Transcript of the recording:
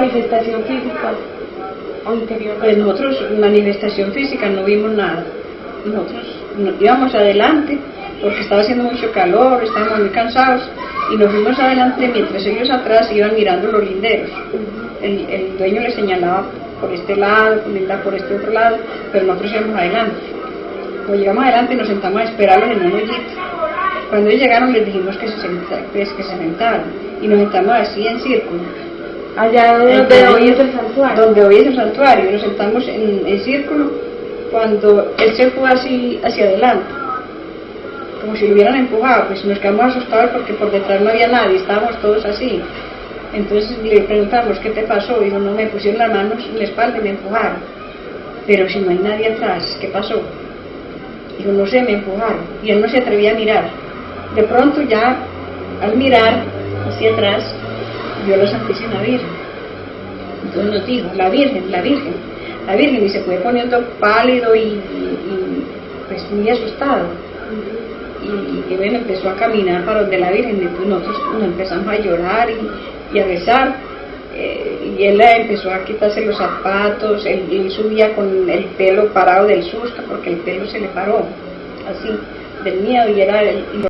manifestación física o interior? Pues nosotros, manifestación física, no vimos nada. Nosotros íbamos adelante porque estaba haciendo mucho calor, estábamos muy cansados y nos fuimos adelante mientras ellos atrás iban mirando los linderos. El, el dueño le señalaba por este lado, por este otro lado, pero nosotros íbamos adelante. Cuando llegamos adelante nos sentamos a esperarlos en un hoyito. Cuando ellos llegaron les dijimos que se, sentaran, pues, que se sentaran y nos sentamos así en círculo. Allá donde hoy es el santuario. Donde hoy es el santuario, nos sentamos en, en círculo cuando él se fue así hacia adelante, como si lo hubieran empujado, pues nos quedamos asustados porque por detrás no había nadie, estábamos todos así. Entonces le preguntamos, ¿qué te pasó? Dijo, no, me pusieron las manos en la espalda y me empujaron. Pero si no hay nadie atrás, ¿qué pasó? Dijo, no sé, me empujaron. Y él no se atrevía a mirar. De pronto ya, al mirar hacia atrás, vio la Santísima Virgen. Entonces nos dijo, la Virgen, la Virgen, la Virgen. Y se fue poniendo pálido y, pues muy asustado. Y, bueno, empezó a caminar para donde la Virgen. Entonces nosotros nos empezamos a llorar y, a besar. Eh, y él empezó a quitarse los zapatos, él, él, subía con el pelo parado del susto porque el pelo se le paró, así, del miedo y era el,